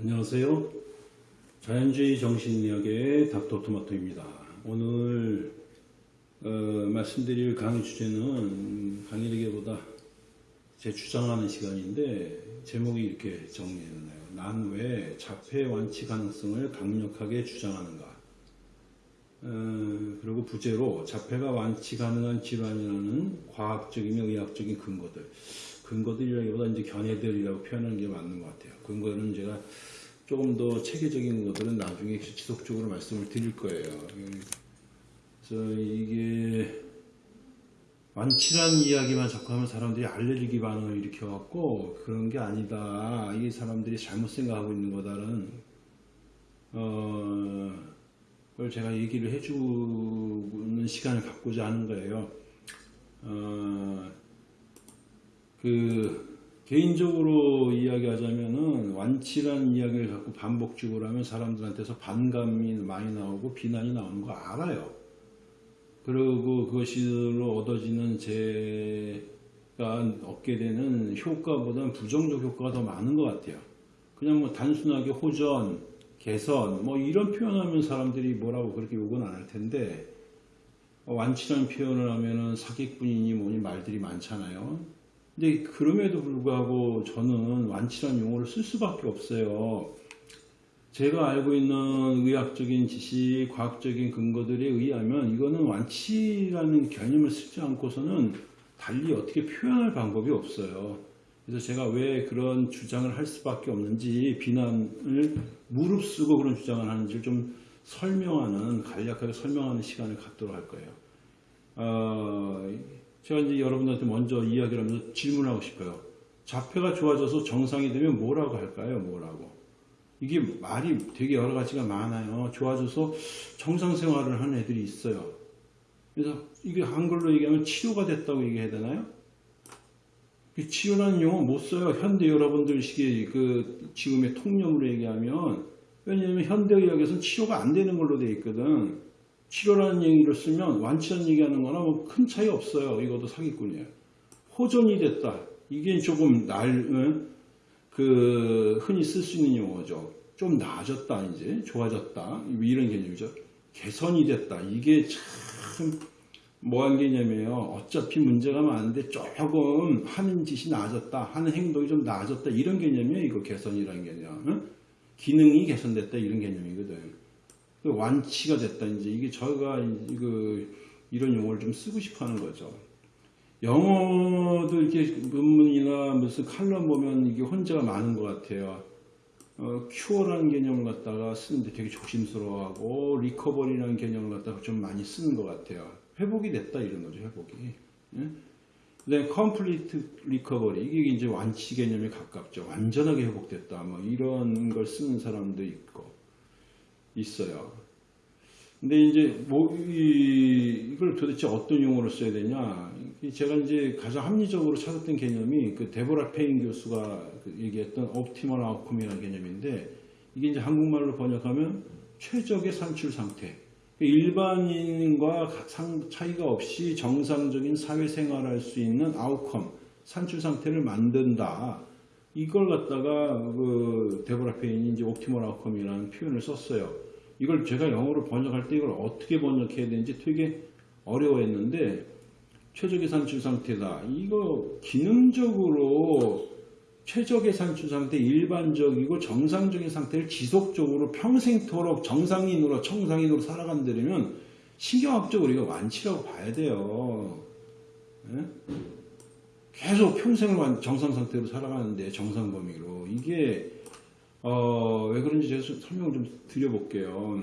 안녕하세요. 자연주의 정신의학의 닥터토마토입니다. 오늘 어, 말씀드릴 강의 주제는 강의라기보다 제 주장하는 시간인데 제목이 이렇게 정리해놨네요. 난 왜 자폐 완치 가능성을 강력하게 주장하는가? 어, 그리고 부제로 자폐가 완치 가능한 질환이라는 과학적이며 의학적인 근거들. 근거들이라기보다 이제 견해들이라고 표현하는 게 맞는 것 같아요. 근거는 제가 조금 더 체계적인 것들은 나중에 지속적으로 말씀을 드릴 거예요. 그래서 이게 완치란 이야기만 자꾸 하면 사람들이 알레르기 반응을 일으켜갖고 그런 게 아니다. 이 사람들이 잘못 생각하고 있는 거다라는 어, 걸 제가 얘기를 해주는 시간을 갖고자 하는 거예요. 어, 그 개인적으로 이야기하자면은 완치란 이야기를 갖고 반복적으로 하면 사람들한테서 반감이 많이 나오고 비난이 나오는 거 알아요. 그리고 그것으로 얻어지는 제가 얻게 되는 효과보다는 부정적 효과가 더 많은 것 같아요. 그냥 뭐 단순하게 호전, 개선 뭐 이런 표현하면 사람들이 뭐라고 그렇게 욕은 안 할 텐데 완치라는 표현을 하면은 사기꾼이니 뭐니 말들이 많잖아요. 근데 그럼에도 불구하고 저는 완치라는 용어를 쓸 수밖에 없어요. 제가 알고 있는 의학적인 지식, 과학적인 근거들에 의하면 이거는 완치라는 개념을 쓰지 않고서는 달리 어떻게 표현할 방법이 없어요. 그래서 제가 왜 그런 주장을 할 수밖에 없는지 비난을 무릅쓰고 그런 주장을 하는지 좀 설명하는 간략하게 설명하는 시간을 갖도록 할 거예요. 어, 제가 이제 여러분들한테 먼저 이야기를 하면서 질문하고 싶어요. 자폐가 좋아져서 정상이 되면 뭐라고 할까요? 뭐라고? 이게 말이 되게 여러 가지가 많아요. 좋아져서 정상 생활을 하는 애들이 있어요. 그래서 이게 한글로 얘기하면 치료가 됐다고 얘기해야 되나요? 치료라는 용어 못 써요. 현대 여러분들 시기에 그 지금의 통념으로 얘기하면 왜냐하면 현대의학에서는 치료가 안 되는 걸로 돼 있거든. 치료라는 얘기를 쓰면 완치한 얘기하는 거나 뭐 큰 차이 없어요. 이것도 사기꾼이에요. 호전이 됐다. 이게 조금 날, 그, 흔히 쓸 수 있는 용어죠. 좀 나아졌다, 이제. 좋아졌다. 이런 개념이죠. 개선이 됐다. 이게 참, 뭐한 개념이에요. 어차피 문제가 많은데 조금 하는 짓이 나아졌다. 하는 행동이 좀 나아졌다. 이런 개념이에요. 이거 개선이라는 개념. 응? 기능이 개선됐다. 이런 개념이거든. 그 완치가 됐다. 이제 이게 저희가 이거 이런 용어를 좀 쓰고 싶어 하는 거죠. 영어도 이렇게 논문이나 무슨 칼럼 보면 이게 혼재가 많은 것 같아요. 어, cure라는 개념을 갖다가 쓰는데 되게 조심스러워하고 recovery라는 개념을 갖다가 좀 많이 쓰는 것 같아요. 회복이 됐다 이런 거죠. 회복이. 예? 그다음에 complete recovery 이게 이제 완치 개념에 가깝죠. 완전하게 회복됐다. 뭐 이런 걸 쓰는 사람도 있고 있어요. 근데 이제 뭐 이, 이걸 도대체 어떤 용어로 써야 되냐? 제가 이제 가장 합리적으로 찾았던 개념이 그 데보라 페인 교수가 그 얘기했던 optimal outcome이라는 개념인데 이게 이제 한국말로 번역하면 최적의 산출 상태. 일반인과 차이가 없이 정상적인 사회생활할 수 있는 outcome, 산출 상태를 만든다. 이걸 갖다가 그 데보라 페인이 이제 옵티멀 아웃컴이라는 표현을 썼어요. 이걸 제가 영어로 번역할 때 이걸 어떻게 번역해야 되는지 되게 어려워했는데 최적의 산출 상태다. 이거 기능적으로 최적의 산출 상태, 일반적이고 정상적인 상태를 지속적으로 평생토록 정상인으로 청상인으로 살아간다면 신경학적으로 이거 완치라고 봐야 돼요. 네? 계속 평생을 정상 상태로 살아가는데 정상 범위로 이게 어, 왜 그런지 제가 설명을 좀 드려볼게요.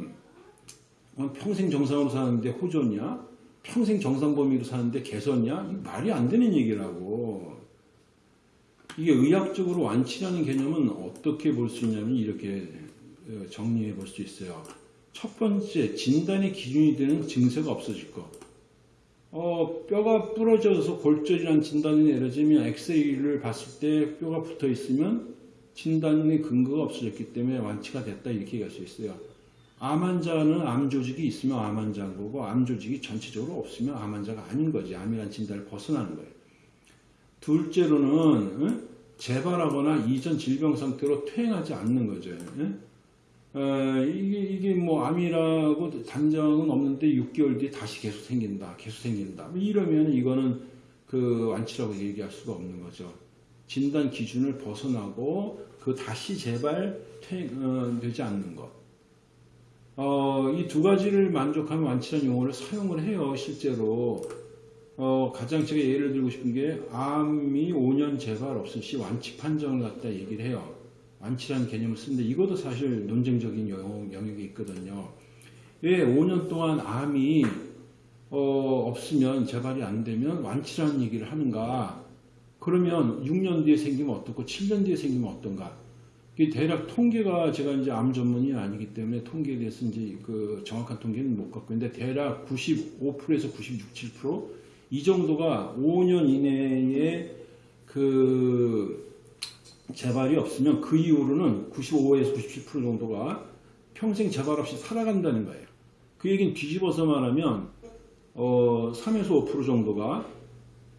어, 평생 정상으로 사는데 호전이야? 평생 정상 범위로 사는데 개선이야? 말이 안 되는 얘기라고. 이게 의학적으로 완치라는 개념은 어떻게 볼 수 있냐면 이렇게 어, 정리해 볼 수 있어요. 첫 번째, 진단의 기준이 되는 증세가 없어질 거. 어, 뼈가 부러져서 골절이라는 진단이 내려지면 엑스레이를 봤을 때 뼈가 붙어 있으면 진단의 근거가 없어졌기 때문에 완치가 됐다 이렇게 얘기할 수 있어요. 암 환자는 암 조직이 있으면 암 환자인 거고 암 조직이 전체적으로 없으면 암 환자가 아닌 거지. 암이란 진단을 벗어나는 거예요. 둘째로는 재발하거나 이전 질병 상태로 퇴행하지 않는 거죠. 예? 어, 이게, 이게 뭐 암이라고 단정은 없는데 6개월 뒤에 다시 계속 생긴다, 계속 생긴다. 뭐 이러면 이거는 그 완치라고 얘기할 수가 없는 거죠. 진단 기준을 벗어나고 그 다시 재발 퇴, 되지 않는 것. 어, 이 두 가지를 만족하면 완치라는 용어를 사용을 해요, 실제로. 어, 가장 제가 예를 들고 싶은 게 암이 5년 재발 없음 시 완치 판정을 갖다 얘기를 해요. 완치라는 개념을 쓰는데 이것도 사실 논쟁적인 영, 영역이 있거든요. 왜 5년 동안 암이 어, 없으면 재발이 안 되면 완치라는 얘기를 하는가? 그러면 6년 뒤에 생기면 어떻고 7년 뒤에 생기면 어떤가? 이 대략 통계가 제가 이제 암 전문이 아니기 때문에 통계에 대해서 이제 그 정확한 통계는 못 갖고 있는데 대략 95%에서 96, 7%이 정도가 5년 이내에 그 재발이 없으면 그 이후로는 95에서 97% 정도가 평생 재발 없이 살아간다는 거예요. 그 얘기는 뒤집어서 말하면 어, 3에서 5% 정도가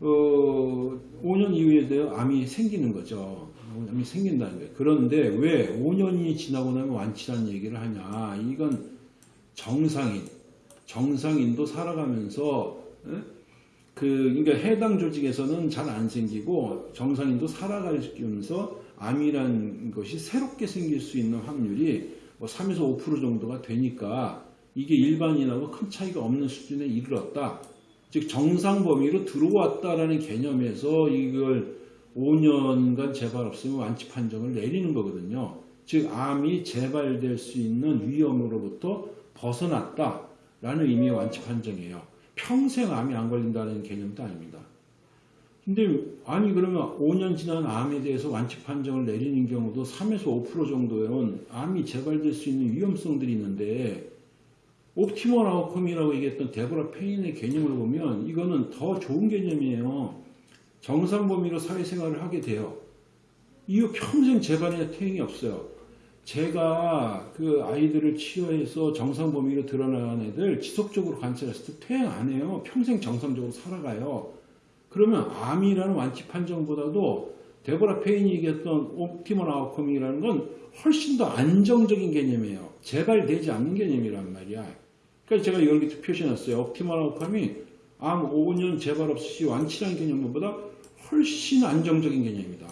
어, 5년 이후에 대해 암이 생기는 거죠. 암이 생긴다는 거예요. 그런데 왜 5년이 지나고 나면 완치라는 얘기를 하냐. 이건 정상인, 정상인도 살아가면서 그 그러니까 해당 조직에서는 잘 안 생기고 정상인도 살아가면서 암이란 것이 새롭게 생길 수 있는 확률이 뭐 3에서 5% 정도가 되니까 이게 일반인하고 큰 차이가 없는 수준에 이르렀다. 즉 정상 범위로 들어왔다라는 개념에서 이걸 5년간 재발 없으면 완치 판정을 내리는 거거든요. 즉 암이 재발될 수 있는 위험으로부터 벗어났다라는 의미의 완치 판정이에요. 평생 암이 안 걸린다는 개념도 아닙니다. 근데 아니 그러면 5년 지난 암에 대해서 완치 판정을 내리는 경우도 3에서 5% 정도는 암이 재발될 수 있는 위험성들이 있는데 optimal outcome이라고 얘기했던 데보라 페인의 개념을 보면 이거는 더 좋은 개념이에요. 정상 범위로 사회생활을 하게 돼요. 이후 평생 재발이나 퇴행이 없어요. 제가 그 아이들을 치료해서 정상 범위로 드러나는 애들 지속적으로 관찰했을 때 퇴행 안 해요. 평생 정상적으로 살아가요. 그러면 암이라는 완치 판정보다도 데보라 페인이 얘기했던 optimal outcome이라는 건 훨씬 더 안정적인 개념이에요. 재발되지 않는 개념이란 말이야. 그러니까 제가 여기 표시해놨어요. 옵티멀 아웃컴이 암 5년 재발 없이 완치라는 개념보다 훨씬 안정적인 개념이다.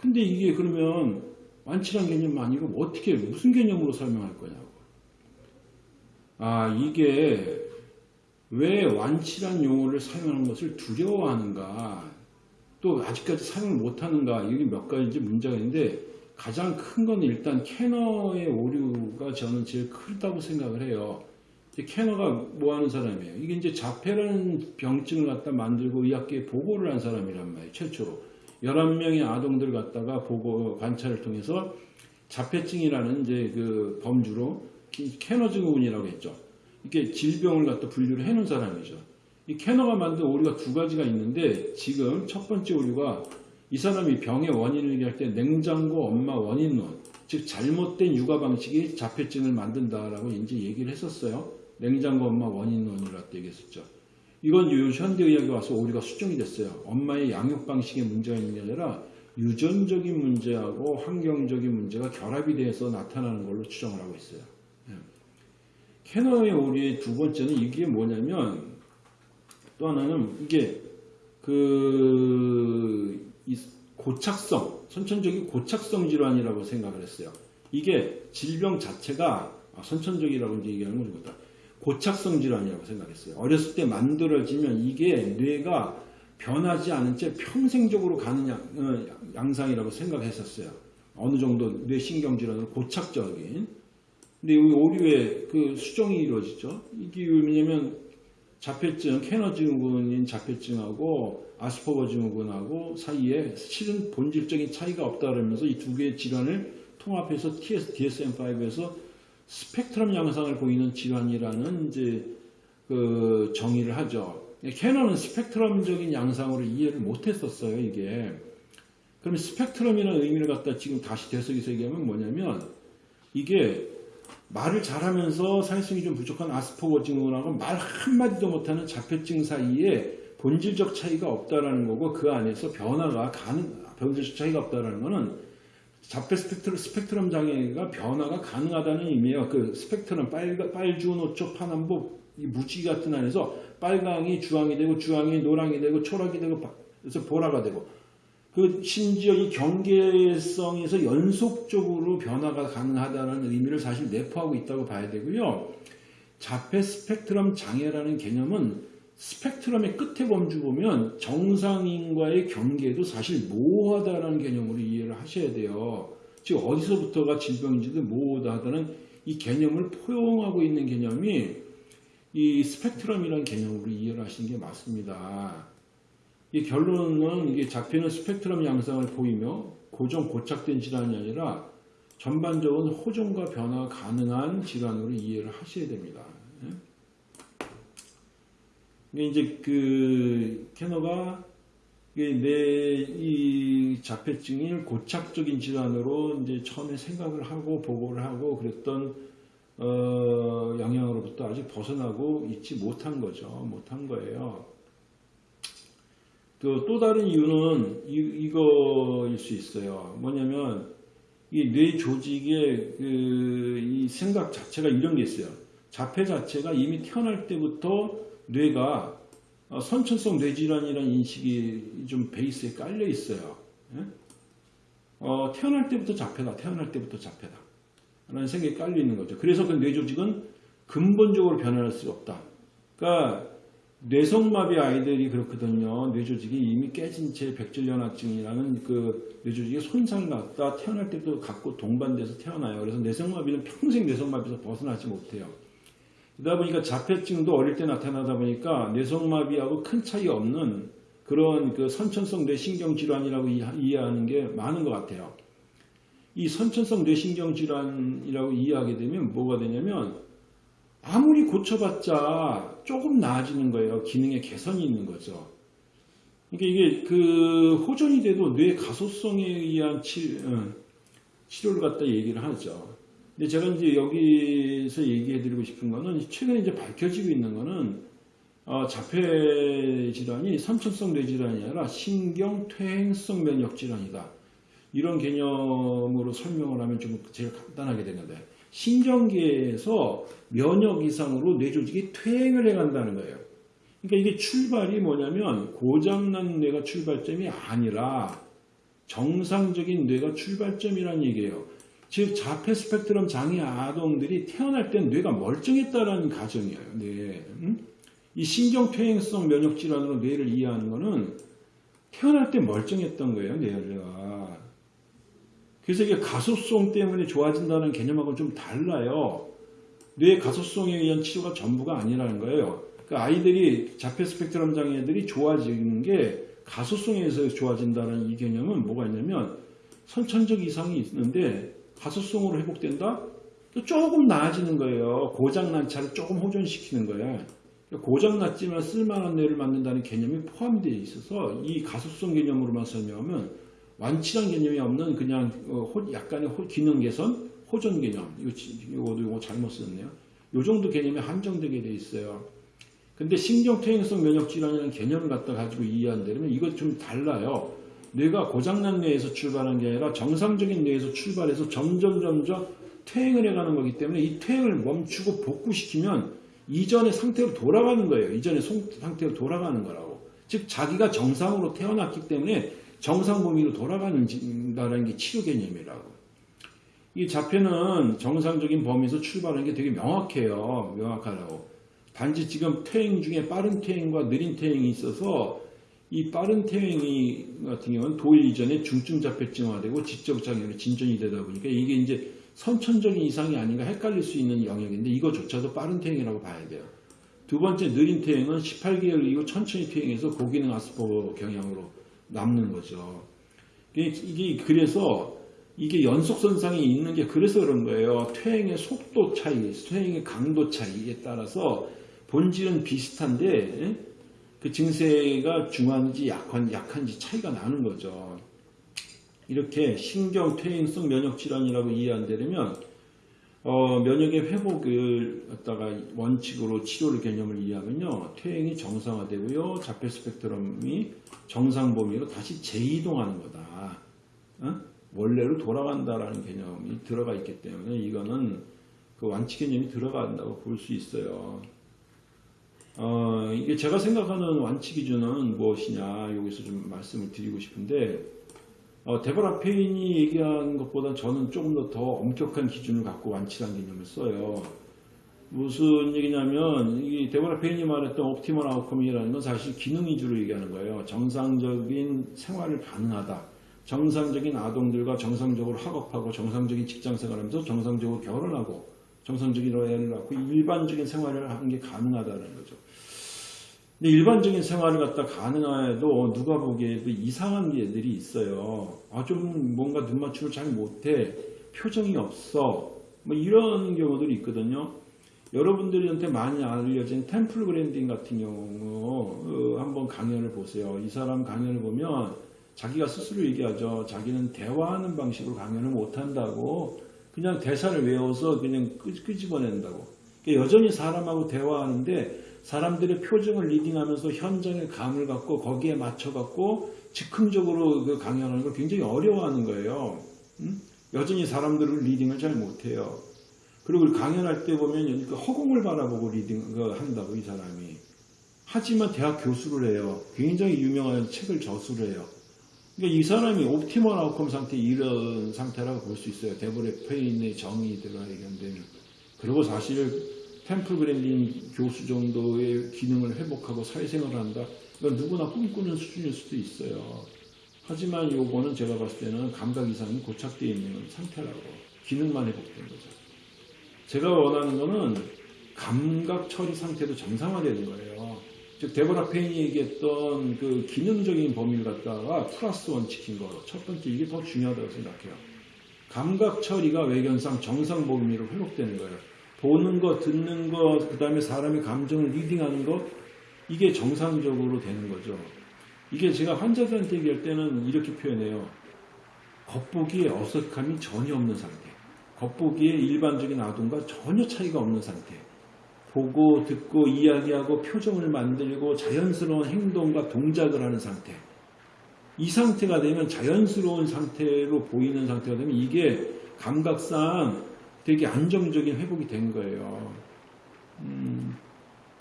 근데 이게 그러면 완치란 개념 아니고 어떻게 무슨 개념으로 설명할 거냐고. 아 이게 왜 완치란 용어를 사용하는 것을 두려워하는가 또 아직까지 사용을 못하는가 이게 몇 가지 문제가 있는데 가장 큰 건 일단 캐너의 오류가 저는 제일 크다고 생각을 해요. 캐너가 뭐 하는 사람이에요? 이게 이제 자폐라는 병증을 갖다 만들고 의학계에 보고를 한 사람이란 말이에요. 최초로. 11명의 아동들 갖다가 보고 관찰을 통해서 자폐증이라는 이제 그 범주로 캐너 증후군이라고 했죠. 이게 질병을 갖다 분류를 해놓은 사람이죠. 이 캐너가 만든 오류가 두 가지가 있는데 지금 첫 번째 오류가 이 사람이 병의 원인을 얘기할 때 냉장고 엄마 원인론 즉 잘못된 육아 방식이 자폐증을 만든다라고 이제 얘기를 했었어요. 냉장고 엄마 원인론이라고 얘기했었죠. 이건 현대의학에 와서 오류가 수정이 됐어요. 엄마의 양육 방식에 문제가 있는 게 아니라 유전적인 문제하고 환경적인 문제가 결합이 돼서 나타나는 걸로 추정을 하고 있어요. 예. 캐너의 오류의 두 번째는 이게 뭐냐면 또 하나는 이게 그 고착성, 선천적인 고착성 질환이라고 생각을 했어요. 이게 질병 자체가 아, 선천적이라고 얘기하는 거죠. 고착성 질환이라고 생각했어요. 어렸을 때 만들어지면 이게 뇌가 변하지 않은 채 평생적으로 가는 양, 어, 양상이라고 생각했었어요. 어느 정도 뇌신경 질환은 고착적인. 근데 여기 오류에 그 수정이 이루어지죠. 이게 왜냐면 자폐증, 캐너 증후군인 자폐증하고 아스퍼거 증후군하고 사이에 실은 본질적인 차이가 없다 그러면서 이 두 개의 질환을 통합해서 TS, DSM-5에서 스펙트럼 양상을 보이는 질환이라는 이제 그 정의를 하죠. 캐너는 스펙트럼적인 양상으로 이해를 못했었어요, 이게. 그럼 스펙트럼이라는 의미를 갖다 지금 다시 되새겨서 얘기하면 뭐냐면 이게 말을 잘하면서 사회성이 좀 부족한 아스퍼거 증후군하고 말 한마디도 못하는 자폐증 사이에 본질적 차이가 없다라는 거고 그 안에서 변화가 가능 본질적 차이가 없다라는 거는 자폐 스펙트럼, 스펙트럼 장애가 변화가 가능하다는 의미예요. 그 스펙트럼 빨, 빨주 노초 파남보 이 무지개 같은 안에서 빨강이 주황이 되고 주황이 노랑이 되고 초록이 되고 그래서 보라가 되고 그 심지어 이 경계성에서 연속적으로 변화가 가능하다는 의미를 사실 내포하고 있다고 봐야 되고요. 자폐 스펙트럼 장애라는 개념은 스펙트럼의 끝에 범주 보면 정상인과의 경계도 사실 모호하다는 개념으로 이해 를 하셔야 돼요. 즉 어디서부터가 질병인지도 모호하다는 이 개념을 포용하고 있는 개념이 이 스펙트럼이라는 개념으로 이해를 하시는 게 맞습니다. 이 결론은 이게 잡히는 스펙트럼 양상을 보이며 고정 고착된 질환이 아니라 전반적인 호전과 변화 가능한 질환으로 이해를 하셔야 됩니다. 이게 이제 그 캐너가 내이 자폐증이 고착적인 질환으로 이제 처음에 생각을 하고 보고를 하고 그랬던 어, 영향으로부터 아직 벗어나고 있지 못한 거죠. 못한 거예요. 그 또 다른 이유는 이, 이거일 수 있어요. 뭐냐면 이 뇌 조직의 그 이 생각 자체가 이런 게 있어요. 자폐 자체가 이미 태어날 때부터 뇌가 어, 선천성 뇌질환이라는 인식이 좀 베이스에 깔려 있어요. 예? 어, 태어날 때부터 자폐다. 태어날 때부터 자폐다. 라는 생각이 깔려 있는 거죠. 그래서 그 뇌조직은 근본적으로 변화할 수 없다. 그러니까 뇌성마비 아이들이 그렇거든요. 뇌조직이 이미 깨진 채 백질연화증이라는 그 뇌조직의 손상을 갖다 태어날 때도 갖고 동반돼서 태어나요. 그래서 뇌성마비는 평생 뇌성마비에서 벗어나지 못해요. 그러다 보니까 자폐증도 어릴 때 나타나다 보니까 뇌성마비하고 큰 차이 없는 그런 그 선천성 뇌신경 질환이라고 이해하는 게 많은 것 같아요. 이 선천성 뇌신경 질환이라고 이해하게 되면 뭐가 되냐면 아무리 고쳐봤자 조금 나아지는 거예요. 기능의 개선이 있는 거죠. 그러니까 이게 그 호전이 돼도 뇌 가소성에 의한 치, 어, 치료를 갖다 얘기를 하죠. 근데 제가 이제 여기서 얘기해드리고 싶은 거는 최근에 이제 밝혀지고 있는 거는 어, 자폐 질환이 선천성 뇌질환이 아니라 신경 퇴행성 면역 질환이다. 이런 개념으로 설명을 하면 좀 제일 간단하게 되는데 신경계에서 면역 이상으로 뇌 조직이 퇴행을 해간다는 거예요. 그러니까 이게 출발이 뭐냐면 고장난 뇌가 출발점이 아니라 정상적인 뇌가 출발점이라는 얘기예요. 즉 자폐 스펙트럼 장애 아동들이 태어날 땐 뇌가 멀쩡했다는 가정이에요. 네. 이 신경퇴행성 면역질환으로 뇌를 이해하는 것은 태어날 때 멀쩡했던 거예요. 뇌가. 그래서 이게 가소성 때문에 좋아진다는 개념하고는 좀 달라요. 뇌 가소성에 의한 치료가 전부가 아니라는 거예요. 그러니까 아이들이 자폐 스펙트럼 장애들이 좋아지는 게 가소성에 의해서 좋아진다는 이 개념은 뭐가 있냐면 선천적 이상이 있는데 가소성으로 회복된다? 또 조금 나아지는 거예요. 고장난 차를 조금 호전시키는 거예요. 고장났지만 쓸만한 뇌를 만든다는 개념이 포함되어 있어서 이 가소성 개념으로만 설명하면 완치한 개념이 없는 그냥 어, 약간의 기능 개선, 호전 개념. 이거, 이거도 이거 잘못 썼네요. 요 정도 개념이 한정되게 돼 있어요. 근데 신경퇴행성 면역질환이라는 개념을 갖다 가지고 이해한다면 이것 좀 달라요. 뇌가 고장난 뇌에서 출발한 게 아니라 정상적인 뇌에서 출발해서 점점 점점 퇴행을 해가는 거기 때문에 이 퇴행을 멈추고 복구시키면 이전의 상태로 돌아가는 거예요. 이전의 상태로 돌아가는 거라고. 즉 자기가 정상으로 태어났기 때문에 정상 범위로 돌아가는다는 게 치료 개념이라고. 이 자폐는 정상적인 범위에서 출발하는 게 되게 명확해요. 명확하다고. 단지 지금 퇴행 중에 빠른 퇴행과 느린 퇴행이 있어서 이 빠른 퇴행이 같은 경우는 도일 이전에 중증 자폐증화되고 지적 장애로 진전이 되다 보니까 이게 이제 선천적인 이상이 아닌가 헷갈릴 수 있는 영역인데 이거조차도 빠른 퇴행이라고 봐야 돼요. 두 번째 느린 퇴행은 18개월 이후 천천히 퇴행해서 고기능 아스퍼거 경향으로 남는 거죠. 이게 그래서 이게 연속선상이 있는 게 그래서 그런 거예요. 퇴행의 속도 차이, 퇴행의 강도 차이에 따라서 본질은 비슷한데 그 증세가 중한지 약한, 약한지 차이가 나는 거죠. 이렇게 신경퇴행성 면역질환이라고 이해한다면 어, 면역의 회복을 갖다가 원칙으로 치료를 개념을 이해하면요. 퇴행이 정상화되고요. 자폐 스펙트럼이 정상 범위로 다시 재이동하는 거다. 어? 원래로 돌아간다라는 개념이 들어가 있기 때문에 이거는 그 완치 개념이 들어간다고 볼 수 있어요. 어, 이게 제가 생각하는 완치 기준은 무엇이냐 여기서 좀 말씀을 드리고 싶은데 어, 데버라 페인이 얘기한 것보다 저는 조금 더 더 엄격한 기준을 갖고 완치라는 개념을 써요. 무슨 얘기냐면 이 데버라 페인이 말했던 optimal outcome이라는 건 사실 기능 위주로 얘기하는 거예요. 정상적인 생활을 가능하다. 정상적인 아동들과 정상적으로 학업하고 정상적인 직장 생활하면서 정상적으로 결혼하고 정상적인 애를 낳고 일반적인 생활을 하는 게 가능하다는 거죠. 일반적인 생활을 갖다 가능해도 누가 보기에도 이상한 애들이 있어요. 아, 좀 뭔가 눈 맞춤을 잘 못해. 표정이 없어. 뭐 이런 경우들이 있거든요. 여러분들한테 많이 알려진 템플 그랜딩 같은 경우 어, 한번 강연을 보세요. 이 사람 강연을 보면 자기가 스스로 얘기하죠. 자기는 대화하는 방식으로 강연을 못한다고 그냥 대사를 외워서 그냥 끄, 끄집어낸다고. 그러니까 여전히 사람하고 대화하는데 사람들의 표정을 reading하면서 현장의 감을 갖고 거기에 맞춰갖고 즉흥적으로 그 강연하는 걸 굉장히 어려워하는 거예요. 음? 여전히 사람들을 reading을 잘 못해요. 그리고 강연할 때 보면 그 허공을 바라보고 reading 그 한다고 이 사람이. 하지만 대학 교수를 해요. 굉장히 유명한 책을 저술을 해요. 그러니까 이 사람이 optimal outcome 상태 이런 상태라고 볼 수 있어요. 데보라 페인의 정의 들어가 얘기한다면. 그리고 사실 템플 그랜딘 교수 정도의 기능을 회복하고 사회생활을 한다. 이건 누구나 꿈꾸는 수준일 수도 있어요. 하지만 요거는 제가 봤을 때는 감각 이상이 고착되어 있는 상태라고. 기능만 회복된 거죠. 제가 원하는 거는 감각 처리 상태도 정상화되는 거예요. 즉 데보라 페인이 얘기했던 그 기능적인 범위를 갖다가 plus one 시킨 거. 첫 번째 이게 더 중요하다고 생각해요. 감각 처리가 외견상 정상 범위로 회복되는 거예요. 보는 거, 듣는 거, 그 다음에 사람의 감정을 리딩하는 거, 이게 정상적으로 되는 거죠. 이게 제가 환자들한테 얘기할 때는 이렇게 표현해요. 겉보기에 어색함이 전혀 없는 상태. 겉보기에 일반적인 아동과 전혀 차이가 없는 상태. 보고, 듣고, 이야기하고, 표정을 만들고, 자연스러운 행동과 동작을 하는 상태. 이 상태가 되면 자연스러운 상태로 보이는 상태가 되면 이게 감각상 되게 안정적인 회복이 된 거예요. 음,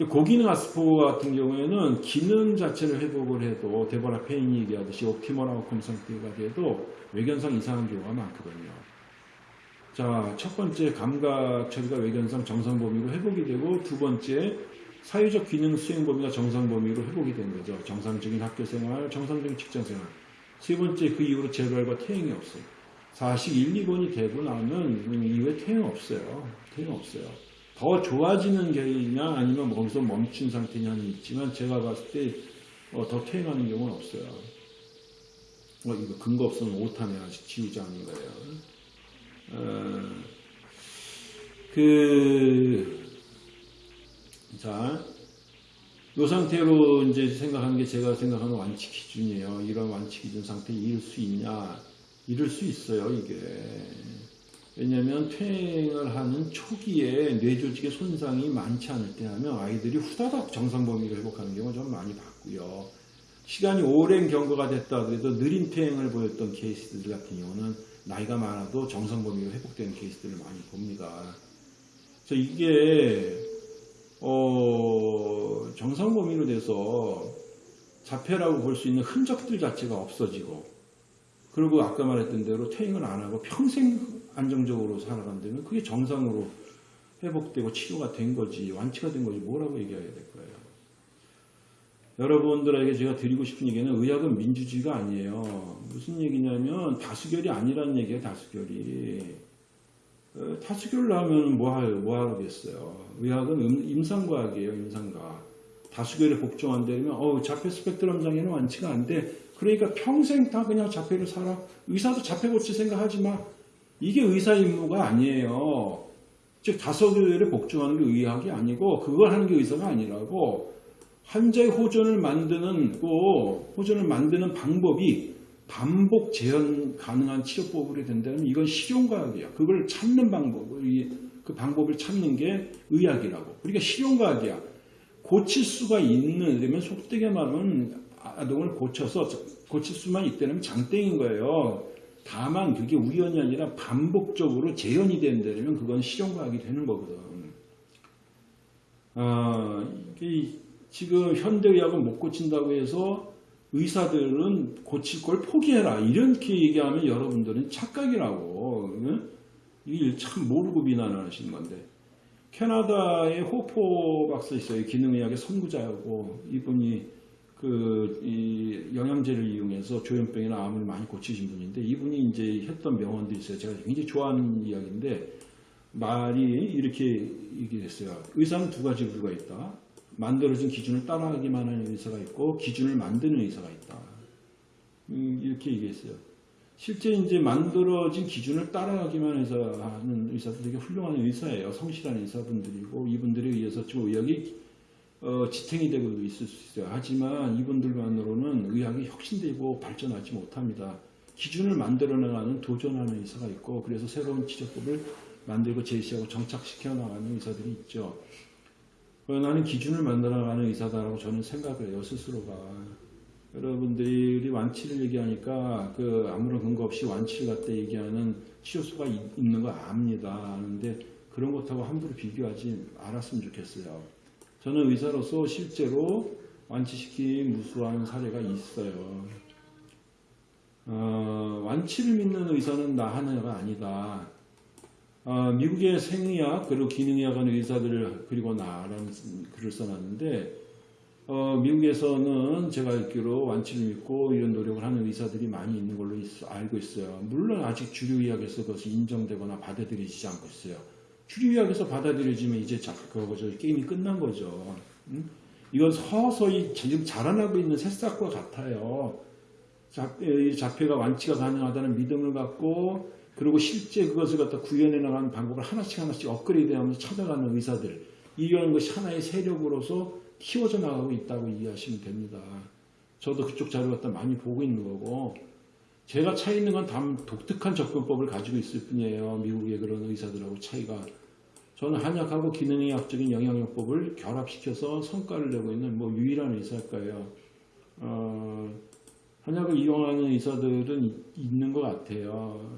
고기능 아스퍼거 같은 경우에는 기능 자체를 회복을 해도 데버라 페인이 얘기하듯이 옵티멀 아웃컴 상태가 돼도 외견상 이상한 경우가 많거든요. 자, 첫 번째 감각 처리가 외견상 정상 범위로 회복이 되고 두 번째 사회적 기능 수행 범위가 정상 범위로 회복이 된 거죠. 정상적인 학교 생활, 정상적인 직장 생활. 세 번째 그 이후로 재발과 퇴행이 없어요. 4식 1, 2번이 되고 나면 이후에 퇴행 없어요. 퇴행 없어요. 더 좋아지는 게냐 아니면 거기서 멈춘 상태냐는 있지만 제가 봤을 때더 어, 퇴행하는 경우는 없어요. 어, 이거 근거 없으면 오타네 아직 지우지 않은 거예요. 어, 그, 자, 이 상태로 이제 생각하는 게 제가 생각하는 완치 기준이에요. 이런 완치 기준 상태에 이룰 수 있냐. 이럴 수 있어요, 이게. 왜냐하면 퇴행을 하는 초기에 뇌조직의 손상이 많지 않을 때 하면 아이들이 후다닥 정상 범위를 회복하는 경우가 좀 많이 봤고요. 시간이 오랜 경과가 됐다 그래도 느린 퇴행을 보였던 케이스들 같은 경우는 나이가 많아도 정상 범위로 회복되는 케이스들을 많이 봅니다. 그래서 이게 어, 정상 범위로 돼서 자폐라고 볼 수 있는 흔적들 자체가 없어지고 그리고 아까 말했던 대로 퇴행을 안 하고 평생 안정적으로 살아간다면 그게 정상으로 회복되고 치료가 된 거지 완치가 된 거지 뭐라고 얘기해야 될 거예요. 여러분들에게 제가 드리고 싶은 얘기는 의학은 민주주의가 아니에요. 무슨 얘기냐면 다수결이 아니라는 얘기예요. 다수결이. 어, 다수결을 하면 뭐, 하, 뭐 하겠어요. 의학은 임상과학이에요. 임상과학. 다수결에 복종한다면 어, 자폐 스펙트럼 장애는 완치가 안 돼. 그러니까 평생 다 그냥 자폐로 살아. 의사도 자폐 고칠 생각하지 마. 이게 의사 임무가 아니에요. 즉 다소교회를 복종하는 게 의학이 아니고 그걸 하는 게 의사가 아니라고 환자의 호전을 만드는 고 호전을 만드는 방법이 반복 재현 가능한 치료법으로 된다면 이건 실용과학이야. 그걸 찾는 방법을 그 방법을 찾는 게 의학이라고. 그러니까 실용과학이야. 고칠 수가 있는, 그러면 속되게 말하면 아동을 고쳐서 고칠 수만 있다면 장땡인 거예요. 다만 그게 우연이 아니라 반복적으로 재현이 된다면 그건 실용과학이 되는 거거든. 아, 이게 지금 현대의학은 못 고친다고 해서 의사들은 고칠 걸 포기해라. 이렇게 얘기하면 여러분들은 착각이라고. 응? 이게 참 모르고 비난을 하시는 건데. 캐나다에 호포 박사 있어요. 기능의학의 선구자고 이분이 그, 이 영양제를 이용해서 조현병이나 암을 많이 고치신 분인데 이분이 이제 했던 명언도 있어요. 제가 굉장히 좋아하는 이야기인데 말이 이렇게 얘기했어요. 의사는 두 가지 부류가 있다. 만들어진 기준을 따라하기만 하는 의사가 있고 기준을 만드는 의사가 있다. 음, 이렇게 얘기했어요. 실제 이제 만들어진 기준을 따라가기만 해서 하는 의사들 되게 훌륭한 의사예요. 성실한 의사분들이고 이분들에 의해서 지금 의학이 어, 지탱이 되고 있을 수 있어요. 하지만 이분들만으로는 의학이 혁신되고 발전하지 못합니다. 기준을 만들어 나가는 도전하는 의사가 있고 그래서 새로운 치료법을 만들고 제시하고 정착시켜 나가는 의사들이 있죠. 어, 나는 기준을 만들어 나가는 의사다라고 저는 생각을 해요. 스스로가. 여러분들이 완치를 얘기하니까 그 아무런 근거 없이 완치를 갖다 얘기하는 치료수가 있- 있는 거 압니다. 아는데 그런 것하고 함부로 비교하지 않았으면 좋겠어요. 저는 의사로서 실제로 완치시킨 무수한 사례가 있어요. 어, 완치를 믿는 의사는 나 하나가 아니다. 어, 미국의 생의학 그리고 기능의학 하는 의사들 그리고 나라는 글을 써놨는데 어, 미국에서는 제가 알기로 완치를 믿고 이런 노력을 하는 의사들이 많이 있는 걸로 있- 알고 있어요. 물론 아직 주류의학에서 그것이 인정되거나 받아들여지지 않고 있어요. 주류의학에서 받아들여지면 이제 자, 그거죠. 게임이 끝난 거죠. 음? 이건 서서히 지금 자라나고 있는 새싹과 같아요. 자폐가 완치가 가능하다는 믿음을 갖고 그리고 실제 그것을 갖다 구현해 나가는 방법을 하나씩 하나씩 업그레이드하면서 찾아가는 의사들 이런 것이 하나의 세력으로서 키워져 나가고 있다고 이해하시면 됩니다. 저도 그쪽 자료 갖다 많이 보고 있는 거고 제가 차이 있는 건단 독특한 접근법을 가지고 있을 뿐이에요. 미국의 그런 의사들하고 차이가 저는 한약하고 기능의학적인 영양요법을 결합시켜서 성과를 내고 있는 뭐 유일한 의사일 거예요. 어, 한약을 이용하는 의사들은 이- 있는 것 같아요.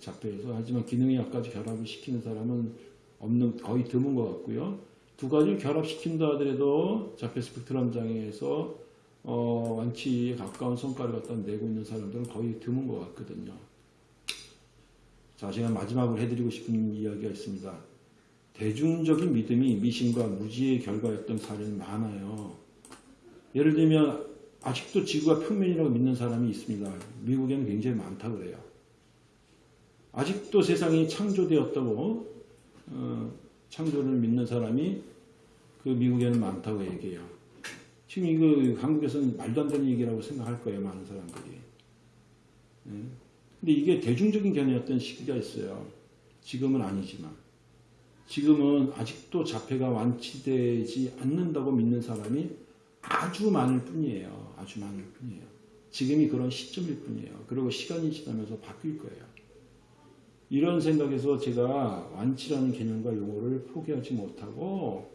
자폐에서. 하지만 기능의학까지 결합을 시키는 사람은 없는, 거의 드문 것 같고요. 두 가지를 결합시킨다 하더라도 자폐 스펙트럼 장애에서 어, 완치에 가까운 성과를 갖다 내고 있는 사람들은 거의 드문 것 같거든요. 자, 제가 마지막으로 해드리고 싶은 이야기가 있습니다. 대중적인 믿음이 미신과 무지의 결과였던 사례는 많아요. 예를 들면 아직도 지구가 평면이라고 믿는 사람이 있습니다. 미국에는 굉장히 많다고 그래요. 아직도 세상이 창조되었다고 어, 창조를 믿는 사람이 그 미국에는 많다고 얘기해요. 지금 이거 한국에서는 말도 안 되는 얘기라고 생각할 거예요, 많은 사람들이. 예. 근데 이게 대중적인 견해였던 시기가 있어요. 지금은 아니지만. 지금은 아직도 자폐가 완치되지 않는다고 믿는 사람이 아주 많을 뿐이에요. 아주 많을 뿐이에요. 지금이 그런 시점일 뿐이에요. 그리고 시간이 지나면서 바뀔 거예요. 이런 생각에서 제가 완치라는 개념과 용어를 포기하지 못하고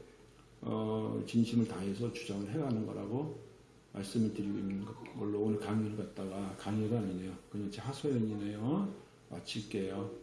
어, 진심을 다해서 주장을 해가는 거라고 말씀을 드리고 있는 걸로 오늘 강의를 갖다가 강의가 아니네요. 그냥 제 하소연이네요. 마칠게요.